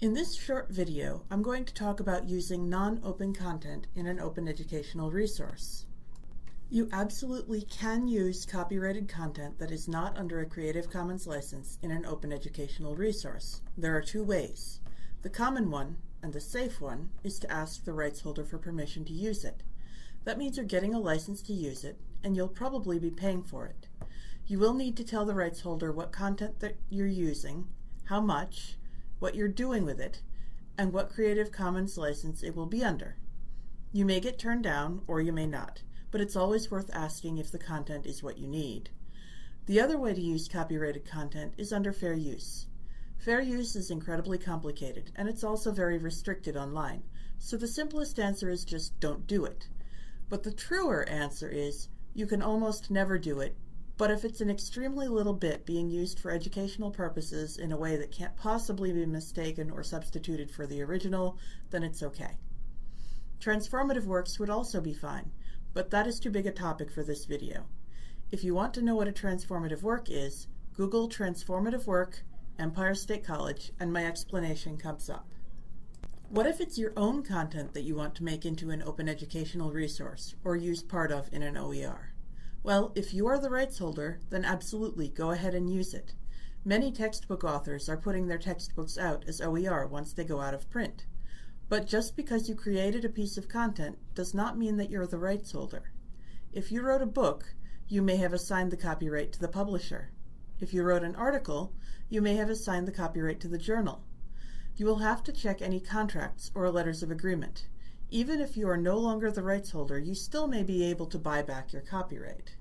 In this short video, I'm going to talk about using non-open content in an open educational resource. You absolutely can use copyrighted content that is not under a Creative Commons license in an open educational resource. There are two ways. The common one, and the safe one, is to ask the rights holder for permission to use it. That means you're getting a license to use it, and you'll probably be paying for it. You will need to tell the rights holder what content that you're using, how much, what you're doing with it, and what Creative Commons license it will be under. You may get turned down, or you may not, but it's always worth asking if the content is what you need. The other way to use copyrighted content is under fair use. Fair use is incredibly complicated, and it's also very restricted online, so the simplest answer is just don't do it. But the truer answer is you can almost never do it but if it's an extremely little bit being used for educational purposes in a way that can't possibly be mistaken or substituted for the original, then it's okay. Transformative works would also be fine, but that is too big a topic for this video. If you want to know what a transformative work is, Google transformative work, Empire State College, and my explanation comes up. What if it's your own content that you want to make into an open educational resource, or use part of in an OER? Well, if you are the rights holder, then absolutely go ahead and use it. Many textbook authors are putting their textbooks out as OER once they go out of print. But just because you created a piece of content does not mean that you're the rights holder. If you wrote a book, you may have assigned the copyright to the publisher. If you wrote an article, you may have assigned the copyright to the journal. You will have to check any contracts or letters of agreement. Even if you are no longer the rights holder, you still may be able to buy back your copyright.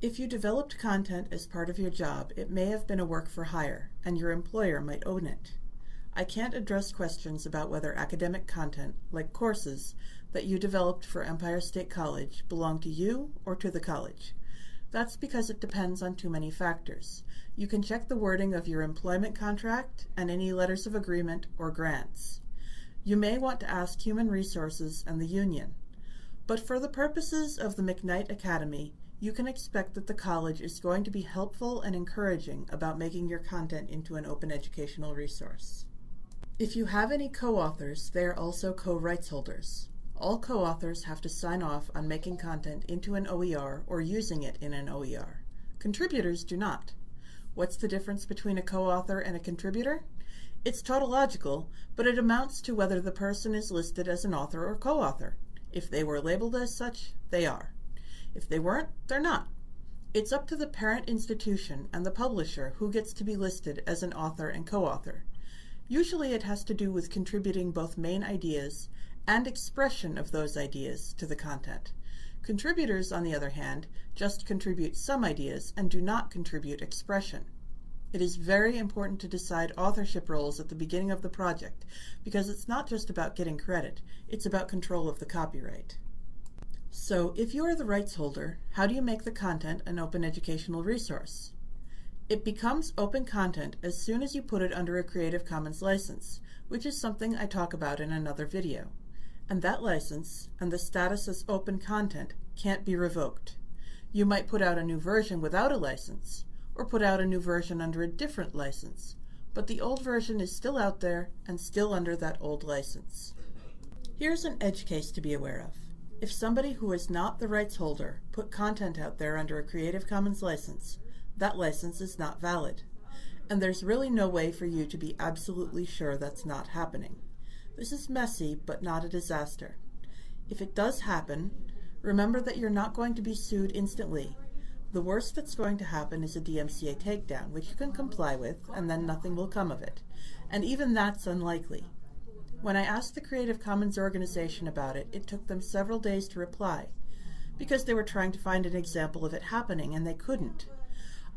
If you developed content as part of your job, it may have been a work for hire, and your employer might own it. I can't address questions about whether academic content, like courses, that you developed for Empire State College belong to you or to the college. That's because it depends on too many factors. You can check the wording of your employment contract and any letters of agreement or grants. You may want to ask Human Resources and the union. But for the purposes of the McKnight Academy, you can expect that the college is going to be helpful and encouraging about making your content into an open educational resource. If you have any co-authors, they are also co-rights holders. All co-authors have to sign off on making content into an OER or using it in an OER. Contributors do not. What's the difference between a co-author and a contributor? It's tautological, but it amounts to whether the person is listed as an author or co-author. If they were labeled as such, they are. If they weren't, they're not. It's up to the parent institution and the publisher who gets to be listed as an author and co-author. Usually it has to do with contributing both main ideas and expression of those ideas to the content. Contributors, on the other hand, just contribute some ideas and do not contribute expression. It is very important to decide authorship roles at the beginning of the project because it's not just about getting credit, it's about control of the copyright. So if you are the rights holder, how do you make the content an open educational resource? It becomes open content as soon as you put it under a Creative Commons license, which is something I talk about in another video. And that license, and the status as open content, can't be revoked. You might put out a new version without a license, or put out a new version under a different license, but the old version is still out there and still under that old license. Here's an edge case to be aware of. If somebody who is not the rights holder put content out there under a Creative Commons license, that license is not valid. And there's really no way for you to be absolutely sure that's not happening. This is messy, but not a disaster. If it does happen, remember that you're not going to be sued instantly the worst that's going to happen is a DMCA takedown, which you can comply with, and then nothing will come of it. And even that's unlikely. When I asked the Creative Commons organization about it, it took them several days to reply, because they were trying to find an example of it happening, and they couldn't.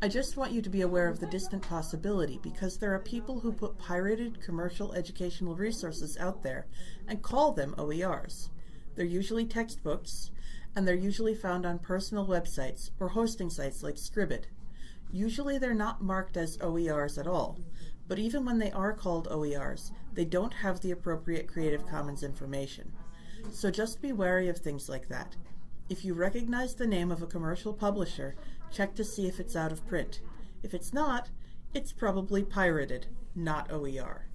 I just want you to be aware of the distant possibility, because there are people who put pirated commercial educational resources out there and call them OERs. They're usually textbooks, and they're usually found on personal websites or hosting sites like Scribd. Usually they're not marked as OERs at all, but even when they are called OERs, they don't have the appropriate Creative Commons information. So just be wary of things like that. If you recognize the name of a commercial publisher, check to see if it's out of print. If it's not, it's probably pirated, not OER.